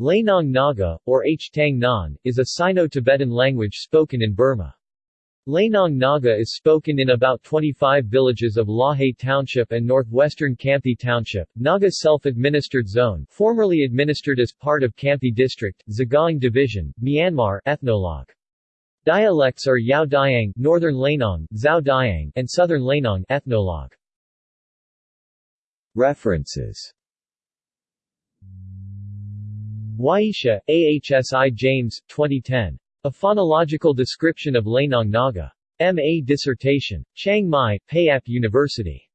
Lainong Naga, or Htangan, is a Sino-Tibetan language spoken in Burma. Lainong Naga is spoken in about 25 villages of Lahe Township and northwestern Hkamti Township, Naga Self-Administered Zone formerly administered as part of Hkamti District, Sagaing Division, Myanmar ethnologue. Dialects are Yawdyang Northern Lainong, Zhao Diang and Southern Lainong ethnologue. References Waisha, AHSI James, 2010. A Phonological Description of Lainong Naga. M.A. Dissertation. Chiang Mai, Payap University.